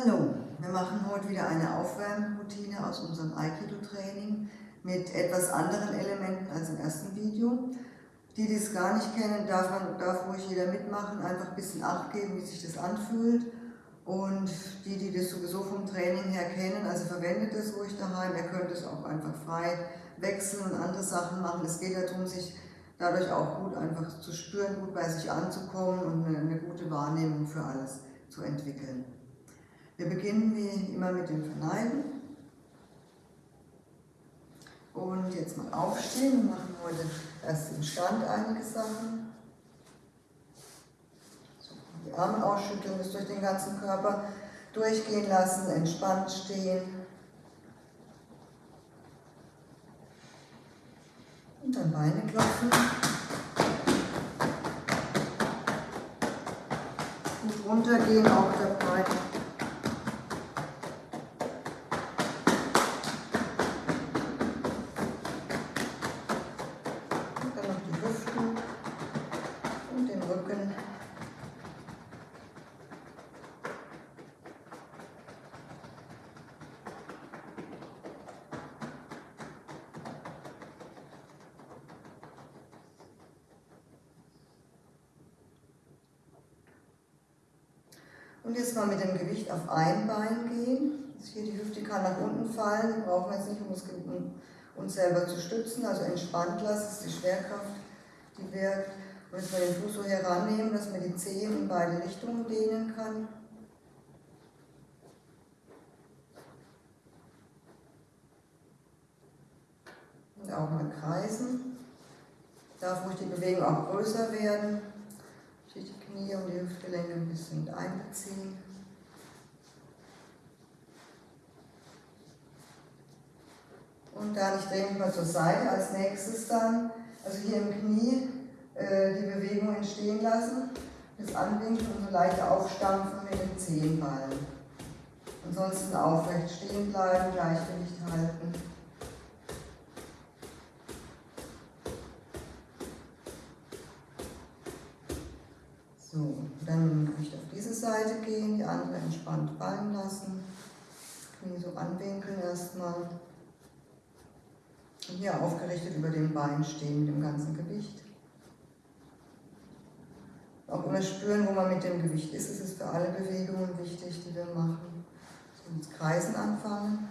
Hallo, wir machen heute wieder eine Aufwärmroutine aus unserem Aikido-Training mit etwas anderen Elementen als im ersten Video. Die, die es gar nicht kennen, darf, man, darf ruhig jeder mitmachen, einfach ein bisschen Acht geben, wie sich das anfühlt. Und die, die das sowieso vom Training her kennen, also verwendet es ruhig daheim, ihr könnt es auch einfach frei wechseln und andere Sachen machen. Es geht darum, sich dadurch auch gut einfach zu spüren, gut bei sich anzukommen und eine, eine gute Wahrnehmung für alles zu entwickeln. Wir beginnen wie immer mit dem Verneigen. Und jetzt mal aufstehen. Wir machen heute erst im Stand einige Sachen. So, die Arme ausschütteln, das durch den ganzen Körper durchgehen lassen, entspannt stehen. Und dann Beine klopfen. Gut runtergehen, auch dabei. Und jetzt mal mit dem Gewicht auf ein Bein gehen. Also hier die Hüfte kann nach unten fallen, die brauchen wir jetzt nicht, um uns selber zu stützen. Also entspannt lassen, das ist die Schwerkraft, die wirkt. Und jetzt mal den Fuß so herannehmen, dass man die Zehen in beide Richtungen dehnen kann. Und auch mal kreisen. Darf ruhig die Bewegung auch größer werden Knie und die Hüftgelenke ein bisschen mit einbeziehen. Und dann, ich drehe mal zur Seite, als nächstes dann, also hier im Knie äh, die Bewegung entstehen lassen, das Anwinkeln und so leicht aufstampfen mit den Zehenballen. Ansonsten aufrecht stehen bleiben, Gleichgewicht halten. So, dann ich auf diese Seite gehen, die andere entspannt fallen lassen. Knie so anwinkeln erstmal. Und hier aufgerichtet über dem Bein stehen mit dem ganzen Gewicht. Auch immer spüren, wo man mit dem Gewicht ist. Es ist für alle Bewegungen wichtig, die wir machen. So, ins Kreisen anfangen.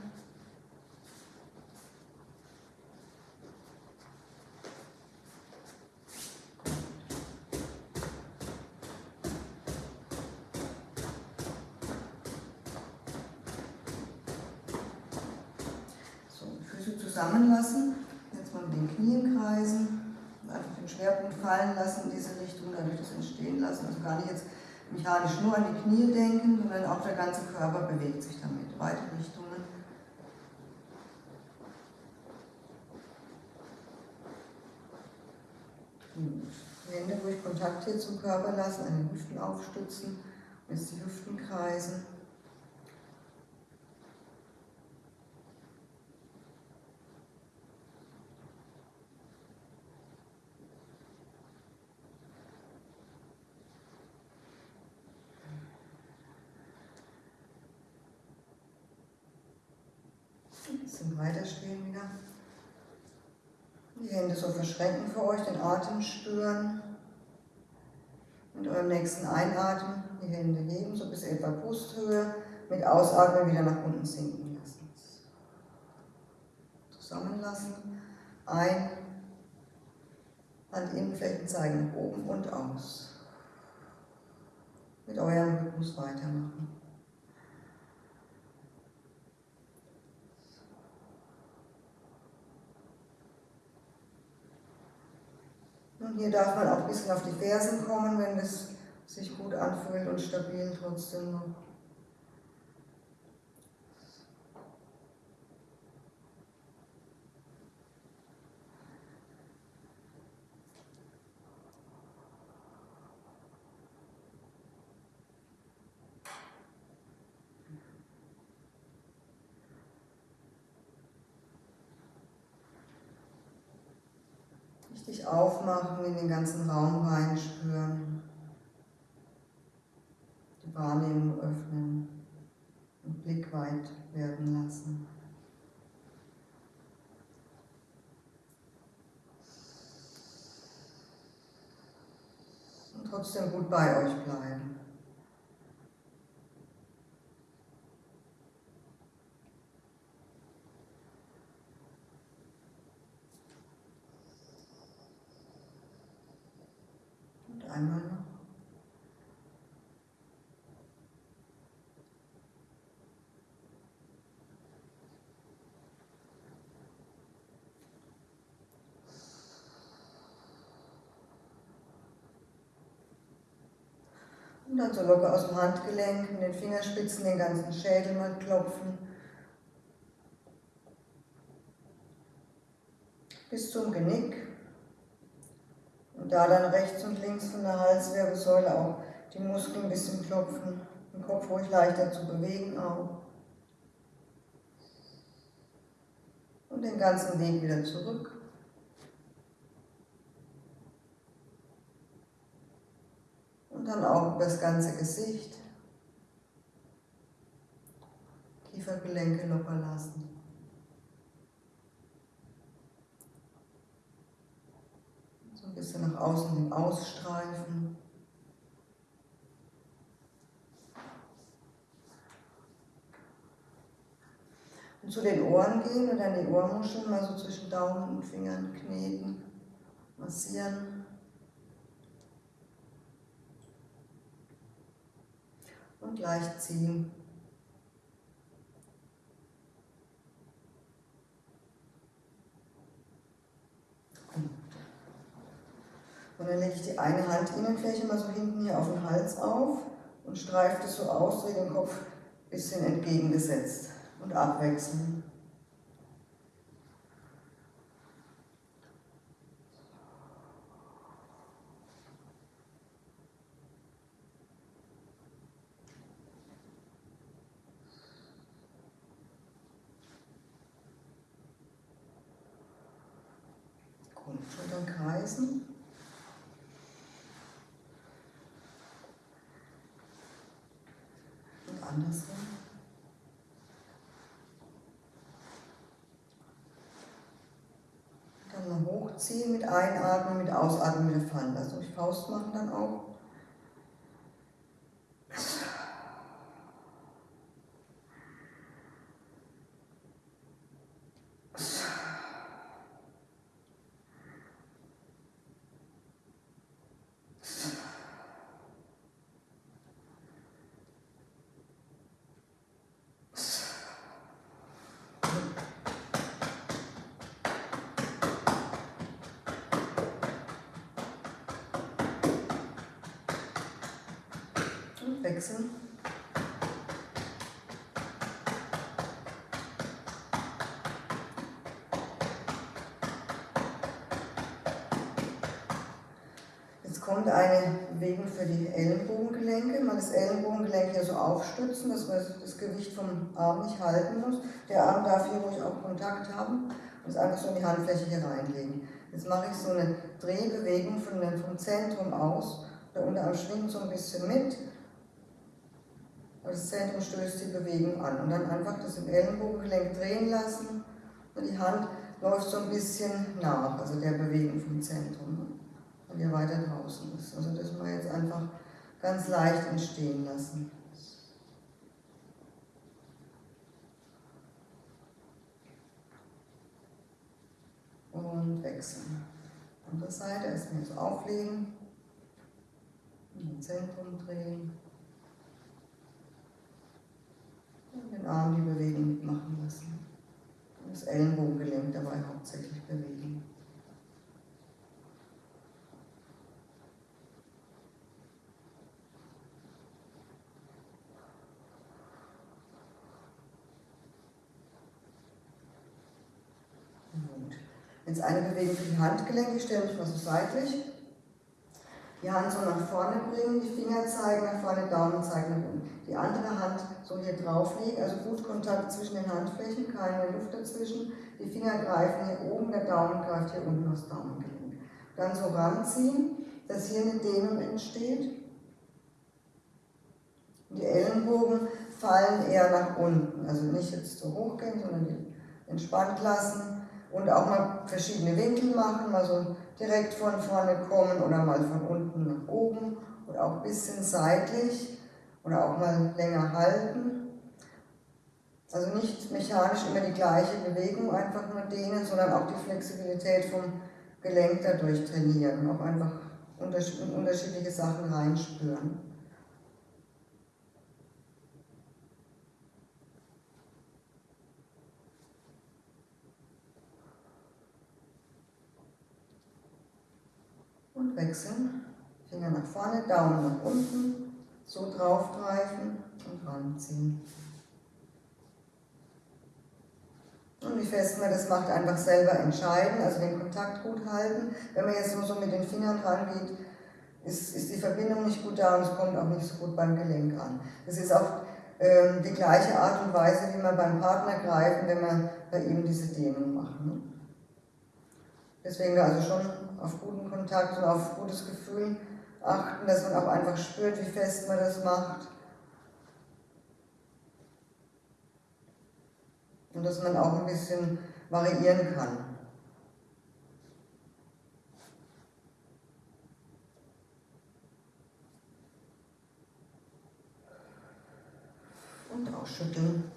Zusammenlassen. Jetzt mal mit den Knien kreisen. Einfach den Schwerpunkt fallen lassen in diese Richtung, dadurch das entstehen lassen. Also gar nicht jetzt mechanisch nur an die Knie denken, sondern auch der ganze Körper bewegt sich damit. Weite Richtungen. Hände ruhig Kontakt hier zum Körper lassen, an den Hüften aufstützen. Jetzt die Hüften kreisen. Ein bisschen weiter stehen wieder. Die Hände so verschränken für euch, den Atem spüren. Mit eurem nächsten Einatmen die Hände heben, so bis etwa Brusthöhe. Mit Ausatmen wieder nach unten sinken lassen. Zusammenlassen. Ein. Handinnenflächen zeigen nach oben und aus. Mit eurem Rhythmus weitermachen. Und hier darf man auch ein bisschen auf die Fersen kommen, wenn es sich gut anfühlt und stabil trotzdem noch. Richtig aufmachen, in den ganzen Raum reinspüren. Die Wahrnehmung öffnen. und Blick weit werden lassen. Und trotzdem gut bei euch bleiben. Und einmal noch. Und dann so locker aus dem Handgelenk, mit den Fingerspitzen den ganzen Schädel mal klopfen. Bis zum Genick. Und da dann rechts und links von der Halswirbelsäule auch die Muskeln ein bisschen klopfen. Den Kopf ruhig leichter zu bewegen auch. Und den ganzen Weg wieder zurück. Dann auch über das ganze Gesicht. Kiefergelenke locker lassen. So ein bisschen nach außen hin ausstreifen. Und zu den Ohren gehen und dann die Ohrmuscheln mal so zwischen Daumen und Fingern kneten, massieren. Und leicht ziehen. Und dann lege ich die eine Handinnenfläche mal so hinten hier auf den Hals auf und streife das so aus, drehe den Kopf ein bisschen entgegengesetzt und abwechseln. Schultern kreisen. Und andersrum. Hochziehen mit Einatmen, mit Ausatmen wieder fallen lassen. Durch Faust machen dann auch. wechseln. Kommt eine Bewegung für die Ellenbogengelenke. Man das Ellenbogengelenk hier so aufstützen, dass man das Gewicht vom Arm nicht halten muss. Der Arm darf hier ruhig auch Kontakt haben und es einfach so in die Handfläche hier reinlegen. Jetzt mache ich so eine Drehbewegung von, vom Zentrum aus. Der Unterarm schwingt so ein bisschen mit das Zentrum stößt die Bewegung an. Und dann einfach das im Ellenbogengelenk drehen lassen und die Hand läuft so ein bisschen nach, also der Bewegung vom Zentrum, weil ihr weiter draußen ist. Also das mal jetzt einfach ganz leicht entstehen lassen. Und wechseln. Andere Seite erstmal so auflegen, im Zentrum drehen. den Arm die Bewegung mitmachen lassen. Und das Ellenbogengelenk dabei hauptsächlich bewegen. Gut. Jetzt eine Bewegung für die Handgelenke, ich stelle mich mal so seitlich. Die Hand so nach vorne bringen, die Finger zeigen nach vorne, Daumen zeigen nach unten. Die andere Hand so hier drauflegen, also gut Kontakt zwischen den Handflächen, keine Luft dazwischen. Die Finger greifen hier oben, der Daumen greift hier unten aufs Daumengelenk. Dann so ranziehen, dass hier eine Dehnung entsteht. Die Ellenbogen fallen eher nach unten. Also nicht jetzt so hoch gehen, sondern entspannt lassen und auch mal verschiedene Winkel machen, mal so direkt von vorne kommen oder mal von unten nach oben oder auch ein bisschen seitlich oder auch mal länger halten. Also nicht mechanisch immer die gleiche Bewegung einfach nur dehnen, sondern auch die Flexibilität vom Gelenk dadurch trainieren und auch einfach unterschiedliche Sachen reinspüren. Und wechseln. Finger nach vorne, Daumen nach unten, so draufgreifen und ranziehen. Und wie fest man das macht, einfach selber entscheiden, also den Kontakt gut halten. Wenn man jetzt nur so mit den Fingern rangeht, ist, ist die Verbindung nicht gut da und es kommt auch nicht so gut beim Gelenk an. Das ist auch ähm, die gleiche Art und Weise, wie man beim Partner greift, wenn man bei ihm diese Dehnung macht. Ne? Deswegen also schon auf guten Kontakt und auf gutes Gefühl achten, dass man auch einfach spürt, wie fest man das macht. und dass man auch ein bisschen variieren kann. Und ausschütteln.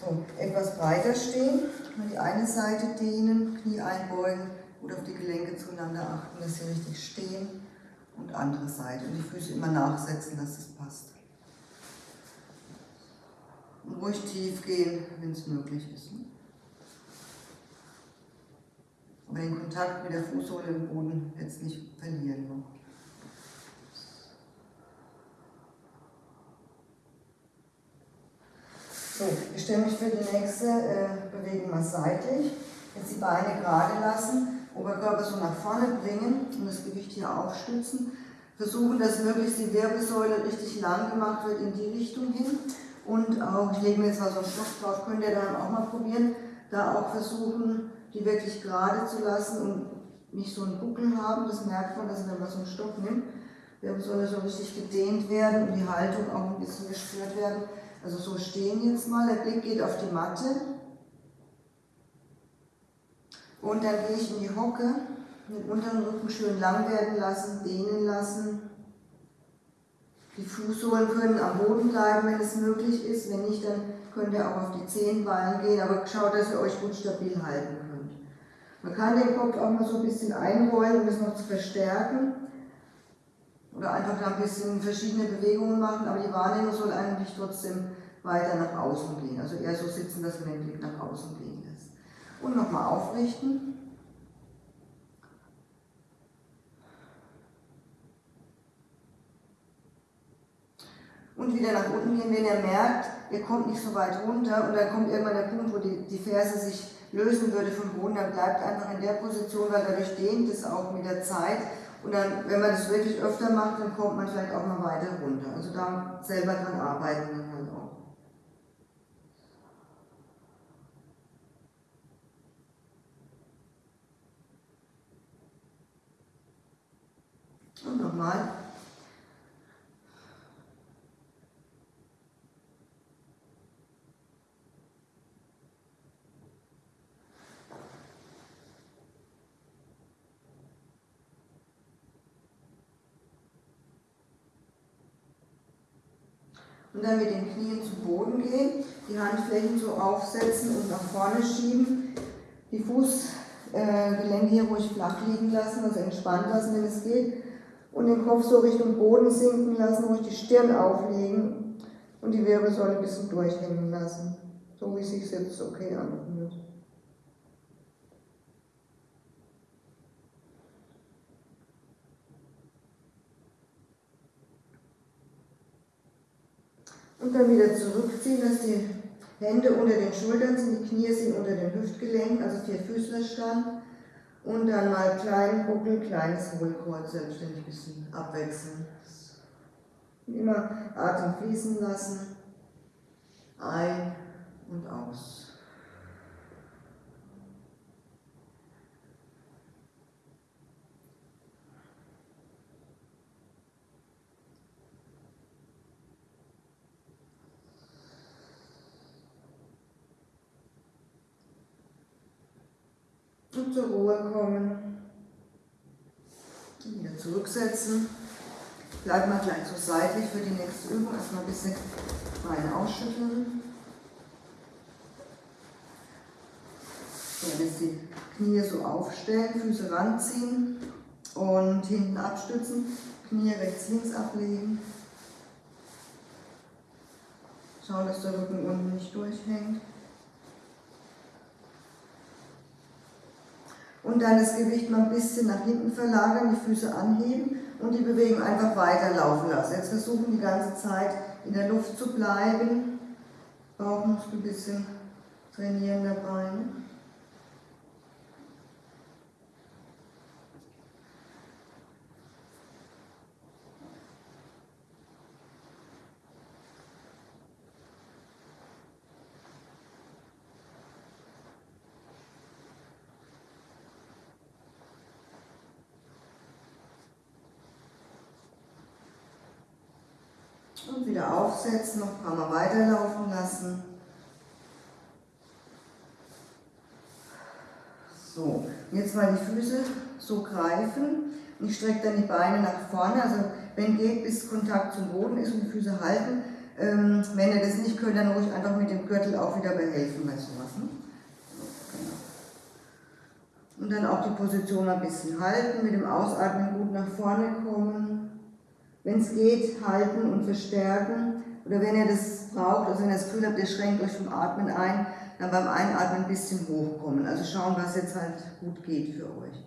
So, etwas breiter stehen, die eine Seite dehnen, Knie einbeugen oder auf die Gelenke zueinander achten, dass sie richtig stehen und andere Seite. Und die Füße immer nachsetzen, dass es passt. Und ruhig tief gehen, wenn es möglich ist. Ne? Aber den Kontakt mit der Fußsohle im Boden jetzt nicht verlieren noch. So, ich stelle mich für die nächste äh, Bewegung mal seitlich. Jetzt die Beine gerade lassen Oberkörper so nach vorne bringen und das Gewicht hier aufstützen. Versuchen, dass möglichst die Wirbelsäule richtig lang gemacht wird in die Richtung hin. Und auch, ich lege mir jetzt mal so einen Stoff drauf, könnt ihr dann auch mal probieren, da auch versuchen, die wirklich gerade zu lassen und nicht so einen Buckel haben. Das merkt man, dass wenn man so einen Stoff nimmt, Wirbelsäule so richtig gedehnt werden und die Haltung auch ein bisschen gespürt werden. Also so stehen jetzt mal, der Blick geht auf die Matte und dann gehe ich in die Hocke, den unteren Rücken schön lang werden lassen, dehnen lassen. Die Fußsohlen können am Boden bleiben, wenn es möglich ist. Wenn nicht, dann könnt ihr auch auf die Zehenballen gehen, aber schaut, dass ihr euch gut stabil halten könnt. Man kann den Kopf auch mal so ein bisschen einrollen, um es noch zu verstärken. Oder einfach da ein bisschen verschiedene Bewegungen machen, aber die Wahrnehmung soll eigentlich trotzdem weiter nach außen gehen. Also eher so sitzen, dass man den Blick nach außen gehen lässt und nochmal aufrichten. Und wieder nach unten gehen, wenn ihr merkt, ihr kommt nicht so weit runter und dann kommt irgendwann der Punkt, wo die, die Ferse sich lösen würde vom Boden, dann bleibt einfach in der Position, weil dadurch dehnt es auch mit der Zeit. Und dann, wenn man das wirklich öfter macht, dann kommt man vielleicht auch mal weiter runter. Also da selber dran arbeiten. Und nochmal. Und dann mit den Knien zu Boden gehen, die Handflächen so aufsetzen und nach vorne schieben, die Fußgelenke hier ruhig flach liegen lassen, also entspannt lassen, wenn es geht. Und den Kopf so Richtung Boden sinken lassen, ruhig die Stirn auflegen. Und die Wirbelsäule ein bisschen durchhängen lassen, so wie es sich jetzt okay anfühlt. Und dann wieder zurückziehen, dass die Hände unter den Schultern sind, die Knie sind unter den Hüftgelenken, also vier Füßlerstand. Und dann mal kleinen Buckel, kleines Hohlkreuz, selbstständig ein bisschen abwechseln. Immer Atem fließen lassen. Ein und aus. Und zur Ruhe kommen. Wieder zurücksetzen. Bleiben wir gleich so seitlich für die nächste Übung. Erstmal ein bisschen Beine ausschütteln. So, jetzt die Knie so aufstellen, Füße ranziehen und hinten abstützen, Knie rechts, links ablegen. Schauen, dass der Rücken unten nicht durchhängt. Und dann das Gewicht mal ein bisschen nach hinten verlagern, die Füße anheben und die Bewegung einfach weiterlaufen lassen. Jetzt versuchen die ganze Zeit in der Luft zu bleiben. Bauchmuskel ein bisschen trainieren dabei. Und wieder aufsetzen, noch ein paar Mal weiterlaufen lassen. So, jetzt mal die Füße so greifen. Ich strecke dann die Beine nach vorne, also wenn geht, bis Kontakt zum Boden ist und die Füße halten. Ähm, wenn ihr das nicht könnt, dann ruhig einfach mit dem Gürtel auch wieder behelfen bei sowas. Ne? Genau. Und dann auch die Position ein bisschen halten, mit dem Ausatmen gut nach vorne kommen. Wenn es geht, halten und verstärken. Oder wenn ihr das braucht, also wenn ihr das Gefühl habt, ihr schränkt euch vom Atmen ein, dann beim Einatmen ein bisschen hochkommen. Also schauen, was jetzt halt gut geht für euch.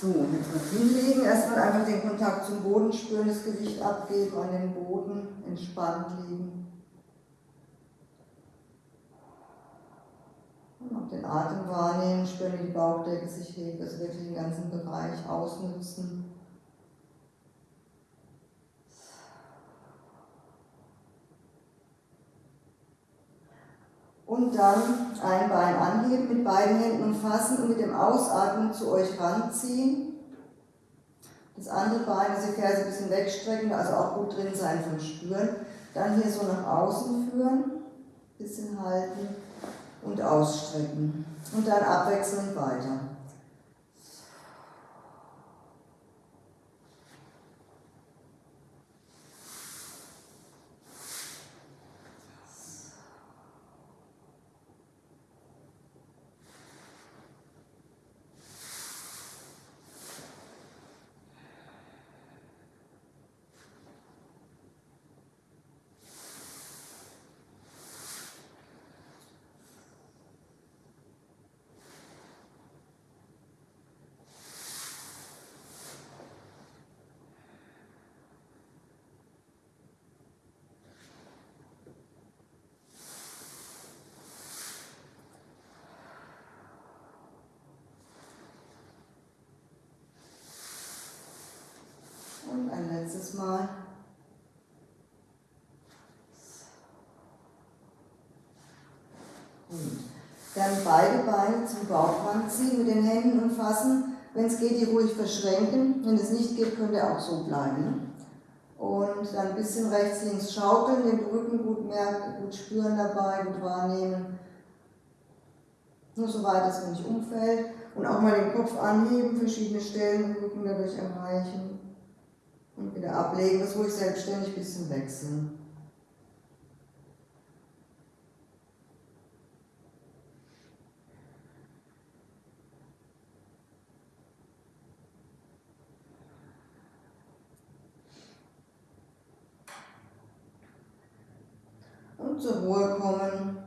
So, jetzt mal hinlegen, erstmal einfach den Kontakt zum Boden spüren, das Gewicht abgeben, an den Boden entspannt liegen. Und auch den Atem wahrnehmen, spüren, wie die Bauchdecke sich hebt, also wirklich den ganzen Bereich ausnutzen. Und dann ein Bein anheben, mit beiden Händen umfassen und mit dem Ausatmen zu euch ranziehen. Das andere Bein, also die Ferse ein bisschen wegstrecken, also auch gut drin sein vom Spüren. Dann hier so nach außen führen, bisschen halten und ausstrecken. Und dann abwechselnd weiter. Und ein letztes Mal. Gut. Dann beide Beine zum Bauchrand ziehen, mit den Händen umfassen. Wenn es geht, die ruhig verschränken. Wenn es nicht geht, könnt ihr auch so bleiben. Und dann ein bisschen rechts, links schaukeln, den Rücken gut merken, gut spüren dabei, gut wahrnehmen. Nur so weit, dass man nicht umfällt. Und auch mal den Kopf anheben, verschiedene Stellen im Rücken dadurch erreichen. Und wieder ablegen, das ruhig selbstständig ein bisschen wechseln. Und zur Ruhe kommen.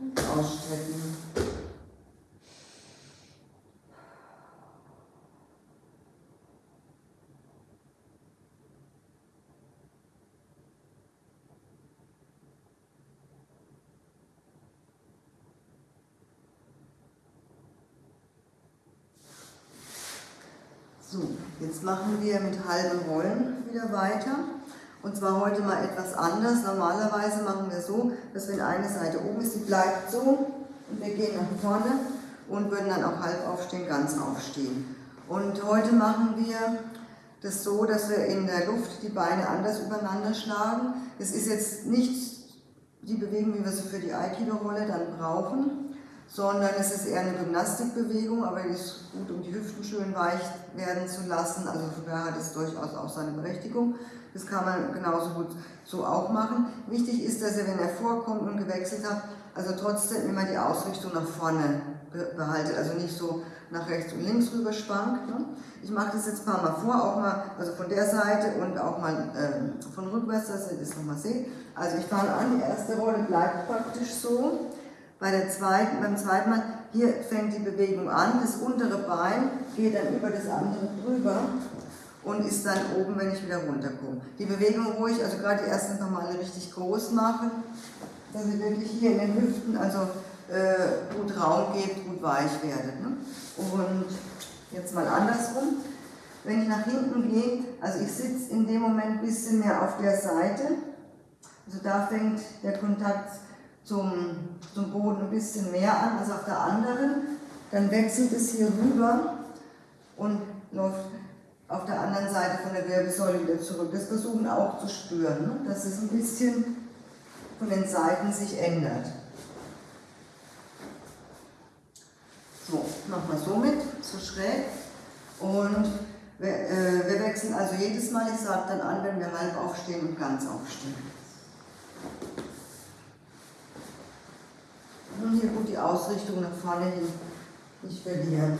Und ausstrecken. Jetzt machen wir mit halben Rollen wieder weiter. Und zwar heute mal etwas anders. Normalerweise machen wir so, dass wenn eine Seite oben ist, die bleibt so und wir gehen nach vorne und würden dann auch halb aufstehen, ganz aufstehen. Und heute machen wir das so, dass wir in der Luft die Beine anders übereinander schlagen. Es ist jetzt nicht die Bewegung, wie wir sie für die Aikido-Rolle dann brauchen, sondern es ist eher eine Gymnastikbewegung, aber die ist gut, um die Hüften schön weich werden zu lassen. Also von daher hat es durchaus auch seine Berechtigung. Das kann man genauso gut so auch machen. Wichtig ist, dass ihr, wenn ihr vorkommt und gewechselt habt, also trotzdem immer die Ausrichtung nach vorne behaltet, also nicht so nach rechts und links rüber schwankt. Ne? Ich mache das jetzt ein paar Mal vor, auch mal also von der Seite und auch mal äh, von rückwärts, dass ihr das nochmal seht. Also ich fange an, die erste Rolle bleibt praktisch so. Bei der zweiten, beim zweiten Mal, hier fängt die Bewegung an, das untere Bein geht dann über das andere drüber und ist dann oben, wenn ich wieder runterkomme. Die Bewegung ruhig, also gerade die ersten Male richtig groß machen, dass ihr wirklich hier in den Hüften also äh, gut Raum gebt, gut weich werdet. Ne? Und jetzt mal andersrum. Wenn ich nach hinten gehe, also ich sitze in dem Moment ein bisschen mehr auf der Seite, also da fängt der Kontakt zum, zum Boden ein bisschen mehr an als auf der anderen. Dann wechselt es hier rüber und läuft auf der anderen Seite von der Wirbelsäule wieder zurück. Das versuchen auch zu spüren, ne? dass es ein bisschen von den Seiten sich ändert. So, wir so mit, so schräg. Und wir, äh, wir wechseln also jedes Mal, ich sage dann an, wenn wir halb aufstehen und ganz aufstehen. Und hier gut die Ausrichtung nach vorne hin nicht verlieren.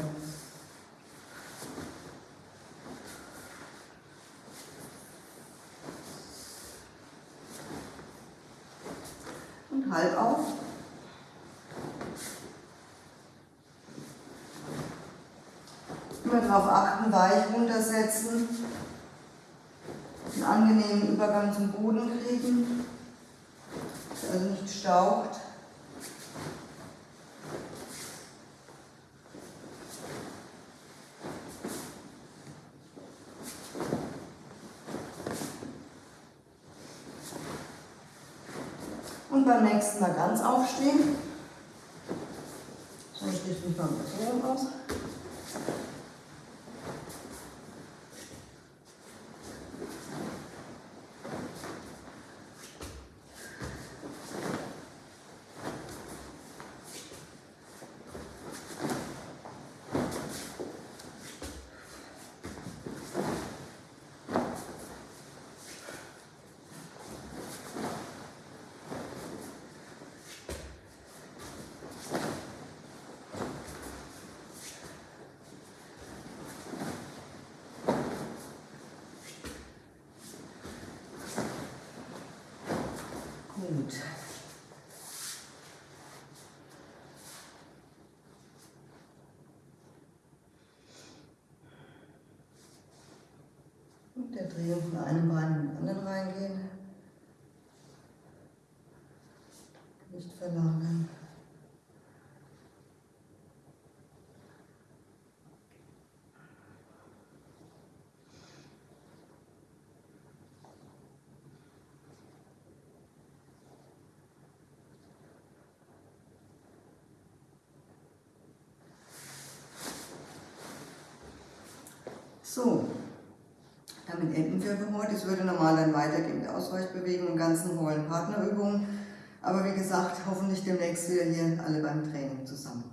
Und halb auf. Immer darauf achten, weich runtersetzen, einen angenehmen Übergang zum Boden kriegen, also nicht staucht. Und beim nächsten Mal ganz aufstehen. So, ich richte mich mal so aus. Gut. Und der Drehung von einem Bein in den anderen reingehen. Nicht verlagern. So, damit enden wir für heute. Es würde normal dann weitergehen mit Ausweichbewegungen und ganzen Rollen Partnerübungen. Aber wie gesagt, hoffentlich demnächst wieder hier alle beim Training zusammen.